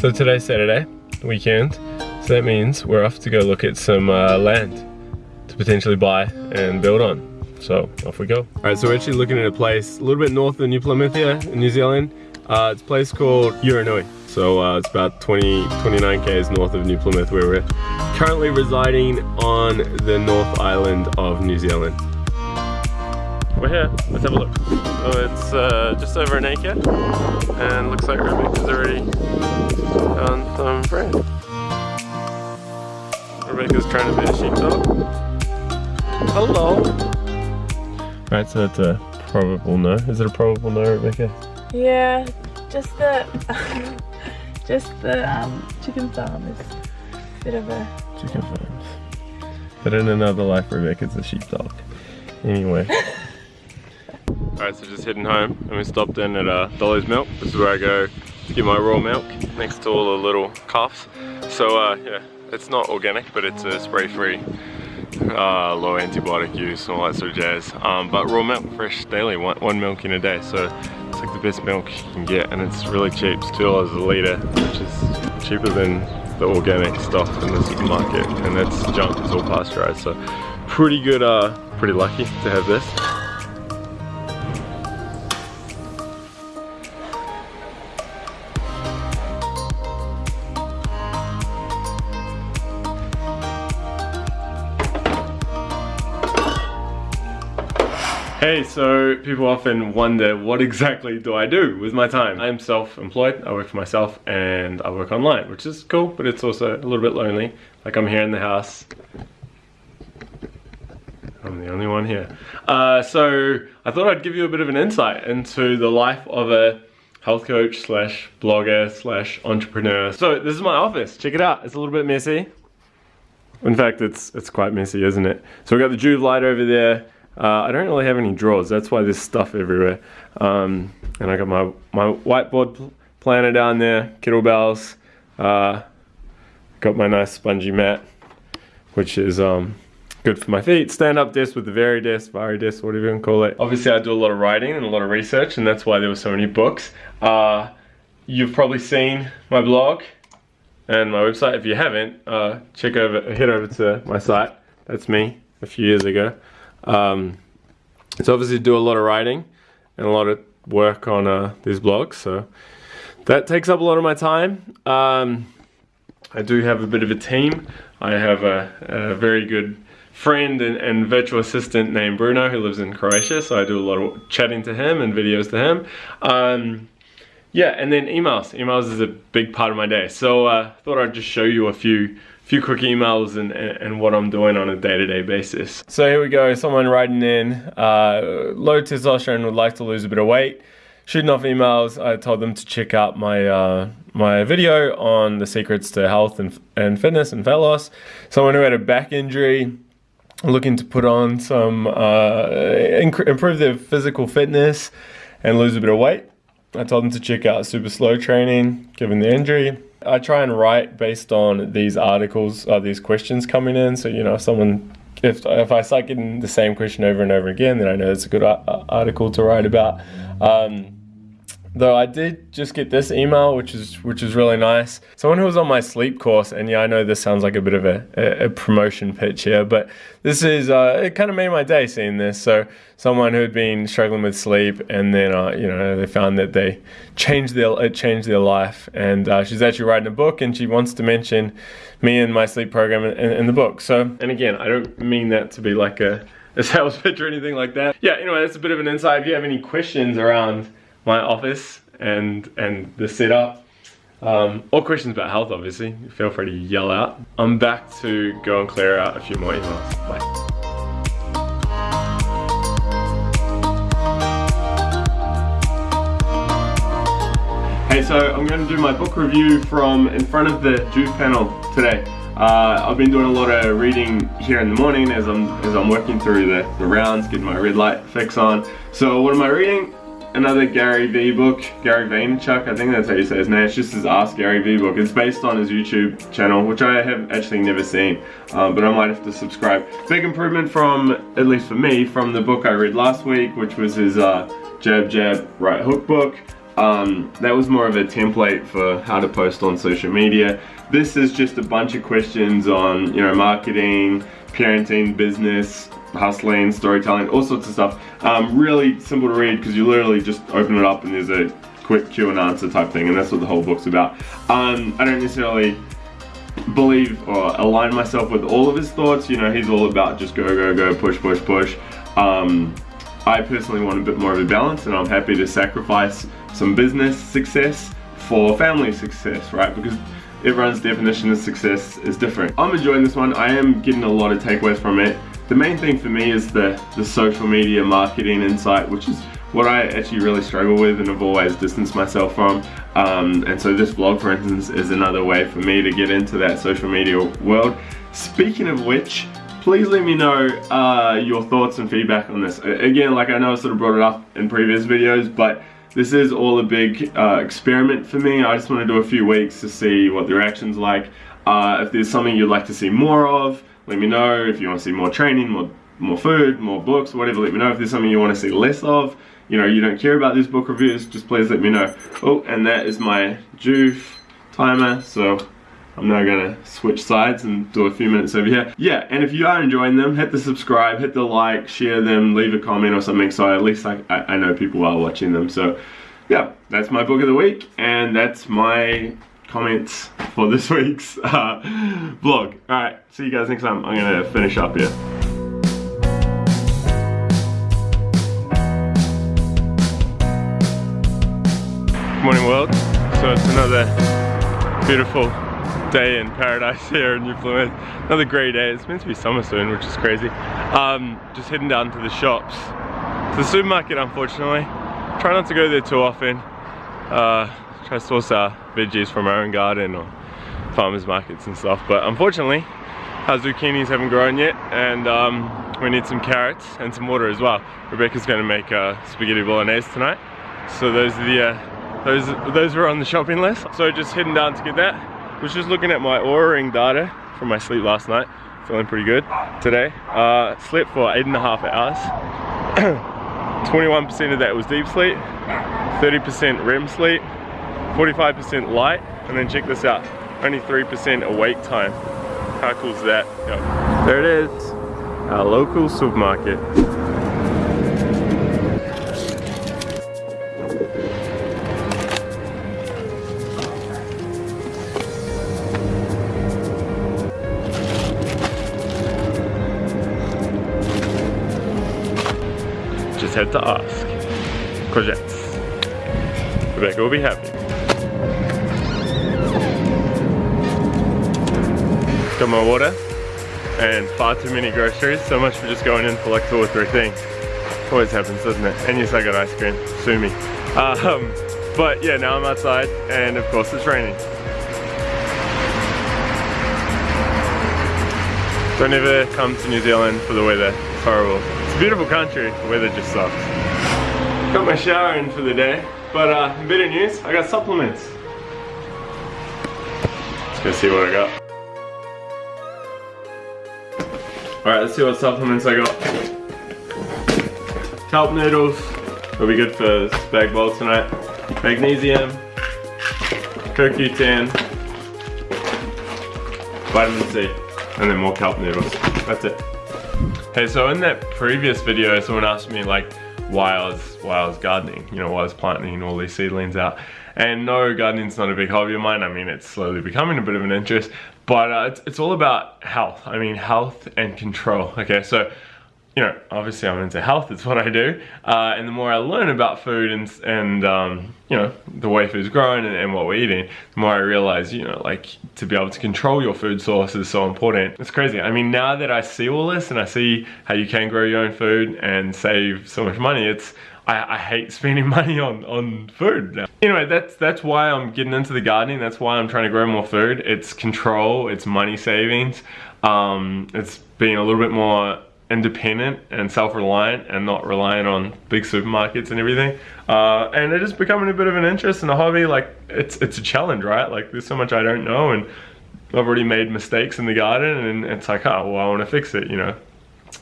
So today's Saturday, weekend, so that means we're off to go look at some uh, land to potentially buy and build on. So off we go. All right, so we're actually looking at a place a little bit north of New Plymouth here in New Zealand. Uh, it's a place called Urenui. So uh, it's about 20, 29 k's north of New Plymouth where we're currently residing on the North Island of New Zealand. We're here, let's have a look. So it's uh, just over an acre and looks like Rebecca's already done some bread. Rebecca's trying to be a sheepdog. Hello. Right, so that's a probable no. Is it a probable no, Rebecca? Yeah, just the just the um, chicken farm is a bit of a chicken farms. But in another life, Rebecca's a sheepdog. Anyway. Alright, so just heading home and we stopped in at uh, Dolly's Milk. This is where I go to get my raw milk next to all the little calves. So uh, yeah, it's not organic, but it's a spray-free uh, low antibiotic use and all that sort of jazz. Um, but raw milk, fresh daily, one, one milk in a day. So it's like the best milk you can get and it's really cheap. It's $2 a litre, which is cheaper than the organic stuff in the supermarket. And that's junk, it's all pasteurized. So pretty good, uh, pretty lucky to have this. Hey, so people often wonder what exactly do I do with my time? I'm self-employed, I work for myself and I work online, which is cool, but it's also a little bit lonely. Like I'm here in the house. I'm the only one here. Uh, so I thought I'd give you a bit of an insight into the life of a health coach slash blogger slash entrepreneur. So this is my office, check it out. It's a little bit messy. In fact, it's it's quite messy, isn't it? So we've got the Joovv light over there. Uh, I don't really have any drawers, that's why there's stuff everywhere. Um, and I got my, my whiteboard planner down there, kettlebells. Uh, got my nice spongy mat, which is um, good for my feet. Stand-up desk with the very desk, Varidesk, Varidesk, whatever you can call it. Obviously I do a lot of writing and a lot of research and that's why there were so many books. Uh, you've probably seen my blog and my website. If you haven't, uh, check over, head over to my site. That's me a few years ago. Um, it's obviously do a lot of writing and a lot of work on uh, these blogs, so that takes up a lot of my time. Um, I do have a bit of a team. I have a, a very good friend and, and, virtual assistant named Bruno who lives in Croatia, so I do a lot of chatting to him and videos to him. Um, yeah, and then emails. Emails is a big part of my day. So I uh, thought I'd just show you a few few quick emails and, and, what I'm doing on a day-to-day -day basis. So here we go, someone writing in, uh, low testosterone would like to lose a bit of weight. Shooting off emails, I told them to check out my uh, my video on the secrets to health and, and fitness and fat loss. Someone who had a back injury, looking to put on some, uh, improve their physical fitness and lose a bit of weight. I told them to check out super slow training, given the injury. I try and write based on these articles, uh, these questions coming in. So, you know, if someone, if, if I start getting the same question over and over again, then I know it's a good article to write about. Um, Though I did just get this email, which is which is really nice. Someone who was on my sleep course, and yeah, I know this sounds like a bit of a, a, a promotion pitch here, but this is uh, it kind of made my day seeing this. So someone who had been struggling with sleep, and then uh, you know they found that they changed their it changed their life, and uh, she's actually writing a book, and she wants to mention me and my sleep program in, in, in the book. So, and again, I don't mean that to be like a a sales pitch or anything like that. Yeah, anyway, that's a bit of an insight. If you have any questions around my office and and the setup. Um, or questions about health, obviously, feel free to yell out. I'm back to go and clear out a few more emails. Bye. Hey, so I'm going to do my book review from in front of the Joovv panel today. Uh, I've been doing a lot of reading here in the morning as I'm as I'm working through the, the rounds, getting my red light fix on. So what am I reading? Another Gary Vee book, Gary Vaynerchuk, I think that's how you say his name. It's just his Ask Gary Vee book. It's based on his YouTube channel, which I have actually never seen, um, but I might have to subscribe. Big improvement from, at least for me, from the book I read last week, which was his uh, Jab Jab Right Hook book. Um, that was more of a template for how to post on social media. This is just a bunch of questions on, you know, marketing, parenting, business, hustling, storytelling, all sorts of stuff. Um, really simple to read because you literally just open it up and there's a quick Q and answer type thing and that's what the whole book's about. Um, I don't necessarily believe or align myself with all of his thoughts. You know, he's all about just go, go, go, push, push, push. Um, I personally want a bit more of a balance and I'm happy to sacrifice some business success for family success, right? Because everyone's definition of success is different. I'm enjoying this one. I am getting a lot of takeaways from it. The main thing for me is the, the social media marketing insight, which is what I actually really struggle with and have always distanced myself from. Um, and so this vlog, for instance, is another way for me to get into that social media world. Speaking of which, please let me know uh, your thoughts and feedback on this. Again, like I know I sort of brought it up in previous videos, but this is all a big uh, experiment for me. I just want to do a few weeks to see what the reaction's like. Uh, if there's something you'd like to see more of, let me know. If you want to see more training, more, more food, more books, whatever, let me know. If there's something you want to see less of, you know, you don't care about these book reviews, just please let me know. Oh, and that is my Joovv timer, so I'm now gonna switch sides and do a few minutes over here. Yeah, and if you are enjoying them, hit the subscribe, hit the like, share them, leave a comment or something so at least I, I know people are watching them. So yeah, that's my book of the week and that's my comments for this week's uh, vlog. Alright, see you guys next time. I'm gonna finish up here. Good morning world. So it's another beautiful day in paradise here in New Plymouth. Another great day. It's meant to be summer soon, which is crazy. Um, just heading down to the shops. To the supermarket, unfortunately. Try not to go there too often. Uh, try to source our veggies from our own garden or farmers markets and stuff. But unfortunately, our zucchinis haven't grown yet and um, we need some carrots and some water as well. Rebecca's gonna make uh, spaghetti bolognese tonight. So those are the uh, those those were on the shopping list. So just heading down to get that was just looking at my Oura ring data from my sleep last night. Feeling pretty good today. Uh, slept for eight and a half hours. 21% of that was deep sleep, 30% REM sleep, 45% light, and then check this out, only 3% awake time. How cool is that? Yep. There it is, our local supermarket. just had to ask. Courgettes. Rebecca will be happy. Got my water and far too many groceries. So much for just going in for like two or three things. Always happens, doesn't it? And yes, I got ice cream. Sue me. Um, but yeah, now I'm outside and of course it's raining. Don't ever come to New Zealand for the weather. It's horrible. It's a beautiful country, the weather just sucks. Got my shower in for the day, but uh, better news, I got supplements. Let's go see what I got. Alright, let's see what supplements I got. Kelp noodles, will be good for spag bowl tonight. Magnesium, CoQ10, vitamin C and then more kelp noodles. That's it. Hey, so in that previous video, someone asked me like why I was why I was gardening, you know, why I was planting all these seedlings out. And no, gardening's not a big hobby of mine. I mean, it's slowly becoming a bit of an interest, but uh, it's, it's all about health. I mean, health and control. Okay, so you know, obviously I'm into health, it's what I do. Uh, and the more I learn about food and, and um, you know, the way food's grown and, and, what we're eating, the more I realize, you know, like to be able to control your food source is so important. It's crazy. I mean, now that I see all this and I see how you can grow your own food and save so much money, it's, I, I hate spending money on, on food. Anyway, that's, that's why I'm getting into the gardening. That's why I'm trying to grow more food. It's control, it's money savings. Um, it's being a little bit more independent and self-reliant and not reliant on big supermarkets and everything. Uh, and it is becoming a bit of an interest and a hobby. Like it's it's a challenge, right? Like there's so much I don't know and I've already made mistakes in the garden and it's like, oh, well, I want to fix it, you know.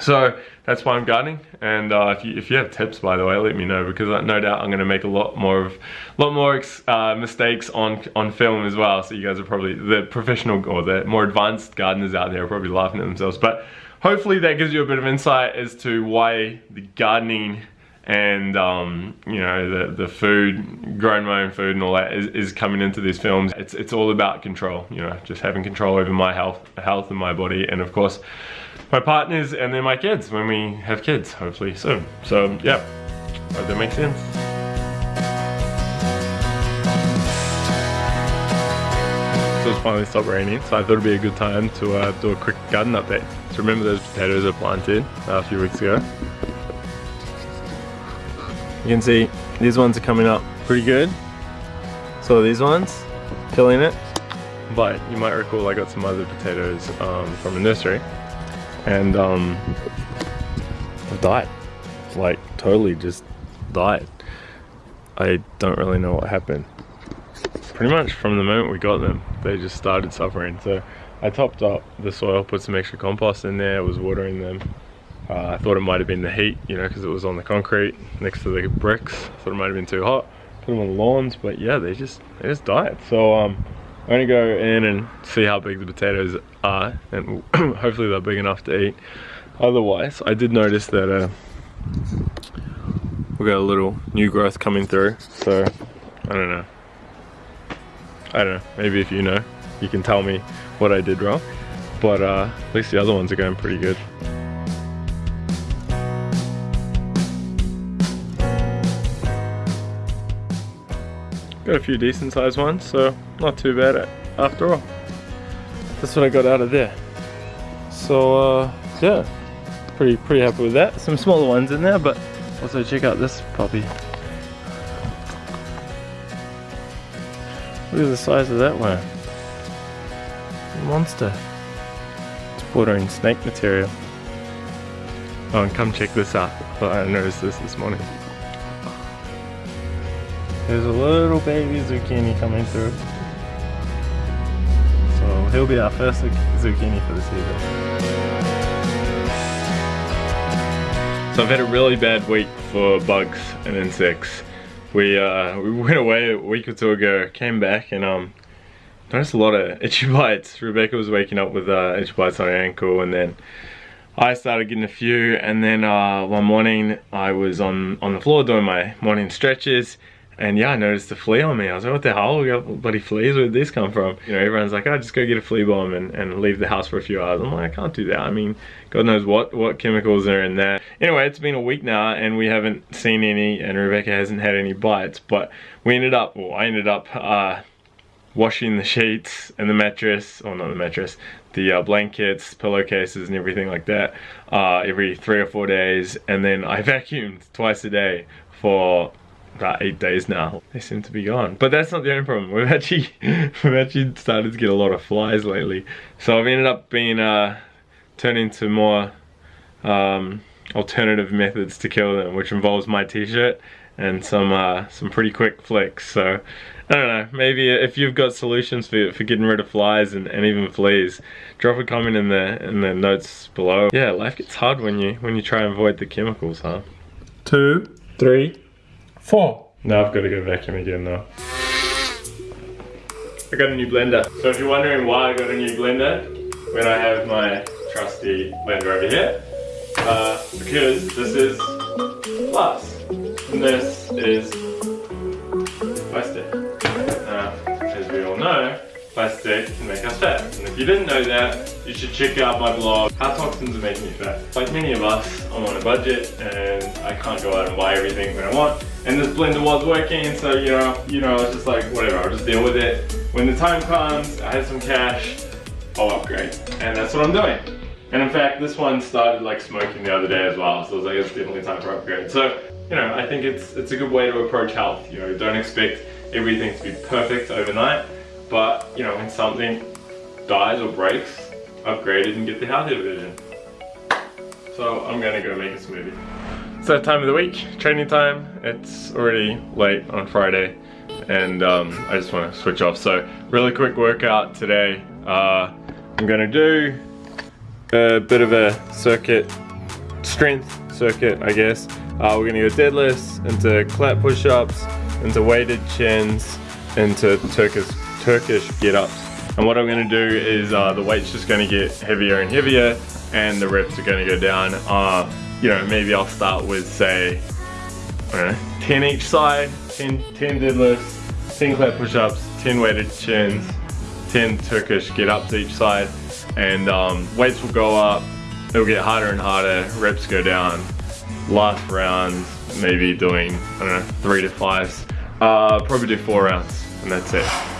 So that's why I'm gardening. And uh, if, you, if you have tips, by the way, let me know because no doubt I'm going to make a lot more of, lot more uh, mistakes on on film as well. So you guys are probably the professional or the more advanced gardeners out there are probably laughing at themselves. But hopefully that gives you a bit of insight as to why the gardening and um, you know the the food, growing my own food and all that is, is coming into these films. It's it's all about control, you know, just having control over my health, health and my body, and of course my partners and then my kids when we have kids, hopefully soon. So yeah, hope that makes sense. So it's finally stopped raining, so I thought it'd be a good time to uh, do a quick garden update. So remember those potatoes I planted uh, a few weeks ago? You can see these ones are coming up pretty good. So these ones, killing it. But you might recall I got some other potatoes um, from a nursery and um, I've died. Like totally just died. I don't really know what happened. Pretty much from the moment we got them, they just started suffering. So I topped up the soil, put some extra compost in there, was watering them. Uh, I thought it might have been the heat, you know, because it was on the concrete next to the bricks. thought it might have been too hot. Put them on the lawns, but yeah, they just they just died. So um, I'm gonna go in and see how big the potatoes are and hopefully they're big enough to eat. Otherwise, I did notice that uh, we got a little new growth coming through. So, I don't know. I don't know, maybe if you know, you can tell me what I did wrong. But uh, at least the other ones are going pretty good. Got a few decent sized ones, so not too bad after all. That's what I got out of there. So uh, yeah, pretty pretty happy with that. Some smaller ones in there, but also check out this puppy. Look at the size of that one. Monster. It's bordering snake material. Oh, and come check this out. I noticed this this morning. There's a little baby zucchini coming through. He'll be our first zucchini for the season. So I've had a really bad week for bugs and insects. We uh, we went away a week or two ago, came back and um noticed a lot of itchy bites. Rebecca was waking up with uh, itchy bites on her ankle and then I started getting a few and then uh, one morning I was on, on the floor doing my morning stretches and yeah, I noticed a flea on me. I was like, what the hell? We got bloody fleas. Where did this come from? You know, everyone's like, oh, just go get a flea bomb and, and leave the house for a few hours. I'm like, I can't do that. I mean, God knows what, what chemicals are in there. Anyway, it's been a week now and we haven't seen any and Rebecca hasn't had any bites. But we ended up, well, I ended up uh, washing the sheets and the mattress, or not the mattress, the uh, blankets, pillowcases and everything like that uh, every three or four days. And then I vacuumed twice a day for about eight days now. They seem to be gone. But that's not the only problem. We've actually we've actually started to get a lot of flies lately. So I've ended up being uh turning to more um, alternative methods to kill them, which involves my t-shirt and some uh, some pretty quick flicks. So I don't know, maybe if you've got solutions for, for getting rid of flies and, and even fleas, drop a comment in the in the notes below. Yeah, life gets hard when you when you try and avoid the chemicals, huh? Two, three, Four. Now I've got to go vacuum again though. I got a new blender. So if you're wondering why I got a new blender, when I have my trusty blender over here, uh, because this is glass. And this is can make us fat. And if you didn't know that, you should check out my blog, How Toxins Are Making Me Fat. Like many of us, I'm on a budget and I can't go out and buy everything that I want. And this blender was working, so you know, you know, it's just like, whatever, I'll just deal with it. When the time comes, I have some cash, I'll upgrade. And that's what I'm doing. And in fact, this one started like smoking the other day as well, so I was like, it's definitely time for upgrade. So, you know, I think it's it's a good way to approach health. You know, don't expect everything to be perfect overnight, but you know, when something dies or breaks, upgrade it and get the healthier version. So I'm gonna go make a smoothie. That time of the week, training time. It's already late on Friday and um, I just want to switch off. So really quick workout today. Uh, I'm gonna do a bit of a circuit strength circuit, I guess. Uh, we're gonna go deadlifts, into clap push-ups, into weighted chins, into Turkish, Turkish get-ups. And what I'm gonna do is uh, the weight's just gonna get heavier and heavier and the reps are gonna go down. Uh, you know, maybe I'll start with say, know, 10 each side, 10, 10 deadlifts, 10 clap push-ups, 10 weighted chins, 10 Turkish get-ups each side, and um, weights will go up, it'll get harder and harder, reps go down. Last round, maybe doing, I don't know, three to fives. Uh, probably do four rounds, and that's it.